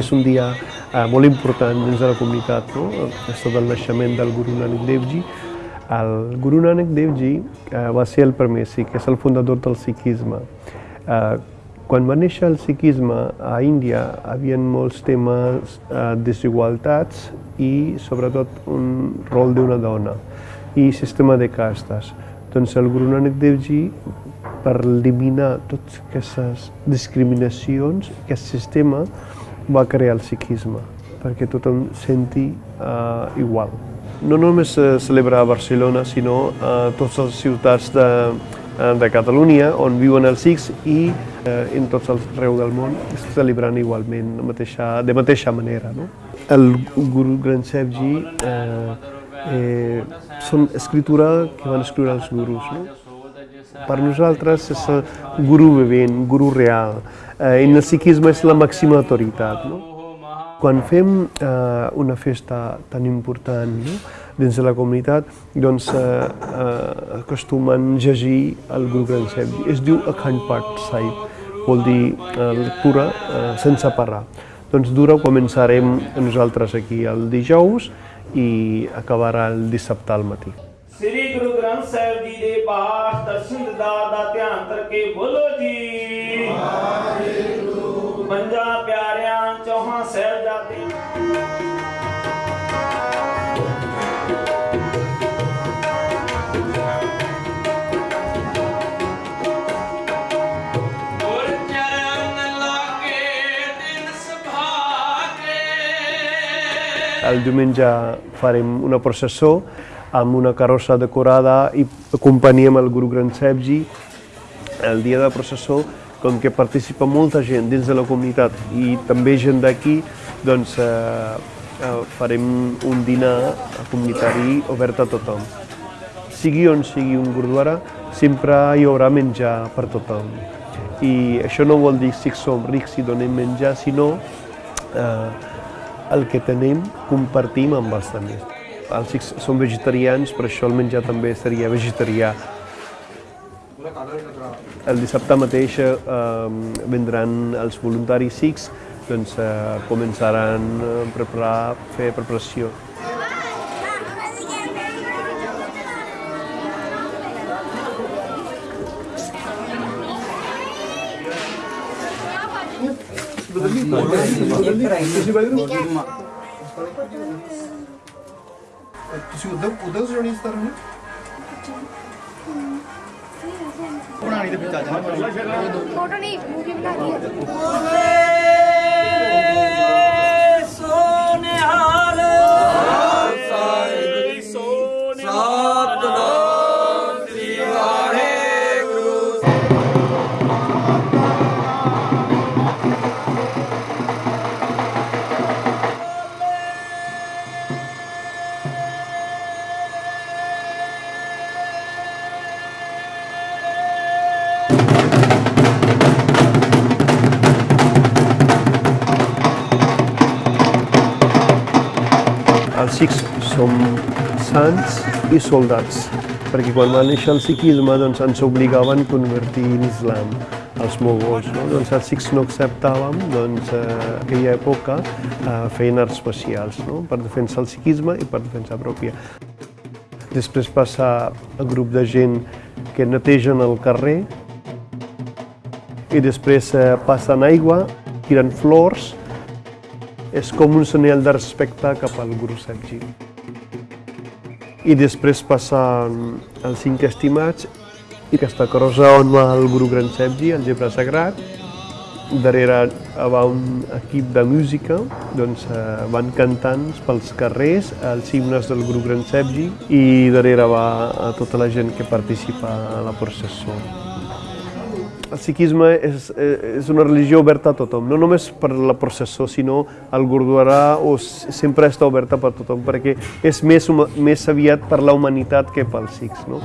És un dia eh, molt important dins de la comunitat, no? Aquesta del naixement del Guru Nanak Dev Ji. El Guru Nanak Dev Ji eh, va ser el primer sikh, és el fundador del sikhisme. Eh, quan va néixer el sikhisme a Índia, hi havia molts temes, eh, desigualtats i sobretot un rol d'una dona i sistema de castes. Doncs el Guru Nanak Dev Ji per eliminar totes aquestes discriminacions, aquest sistema, va crear el sikhisme, perquè tothom senti uh, igual. No només se celebra a Barcelona, sinó a totes les ciutats de, eh, de Catalunya on viuen els sikhs i eh, en tots els arreu del món es celebren igualment de mateixa, de mateixa manera. No? El Guru Granth Sahib Ji eh, eh, són escritura que van escriure els gurus. No? Per nosaltres és el guru vivent, guru real. Eh, en el sikhisme és la màxima autoritat. No? Quan fem eh, una festa tan important no? dins de la comunitat, doncs eh, eh, acostumen a llegir el grup Grancev. Es diu Akhand Pat Sahib, vol dir eh, lectura eh, sense parar. Doncs dura, començarem nosaltres aquí el dijous i acabarà el dissabte al matí. Sri Guru Granth Sahib Ji de Paash, Darshan da Dhyan Tarke Bolo Ji. El diumenge farem una processó amb una carrossa decorada i acompaniem el Granth Sahib Ji. El dia de processó, com que participa molta gent dins de la comunitat i també gent d'aquí, doncs eh, eh, farem un dinar comunitari obert a tothom. Sigui on sigui un gurdwara, sempre hi haurà menjar per tothom. I això no vol dir si som rics i donem menjar, sinó eh, el que tenim compartim amb els altres. Els sikhs són vegetarians, per això el menjar també seria vegetarià. El dissabte mateix eh, vendran els voluntaris sikhs, doncs eh, començaran a preparar, fer preparació. ਤੁਸੀਂ ਉਦੋਂ ਉਦੋਂ ਜਣੀ ਸਤਾਰ ਨੂੰ ਬਣਾਣੀ ਦੇ ਵਿੱਚ ਆ ਜਾਣਾ ਫੋਟੋ ਨਹੀਂ ਮੂਵੀ ਬਣਾ ਰਹੀ ਹੈ Els sikhs som sants i soldats, perquè quan va néixer el sikhisme doncs, ens obligaven a convertir en islam els mogols. No? Doncs els sikhs no acceptàvem, doncs, eh, aquella època eh, feien arts especials no? per defensar el sikhisme i per defensar pròpia. Després passa el grup de gent que netegen el carrer i després eh, passen aigua, tiren flors, és com un senyal de respecte cap al Guru Ji. I després passa els cinc estimats i aquesta crossa on va el Guru Sahib Ji, el llibre sagrat. Darrere va un equip de música, doncs eh, van cantant pels carrers els himnes del Guru Sahib Ji i darrere va tota la gent que participa a la processó. El sikhisme és, eh, és una religió oberta a tothom, no només per la processó, sinó el gurdwara o sempre està oberta per tothom, perquè és més, més aviat per la humanitat que pels sikhs. No?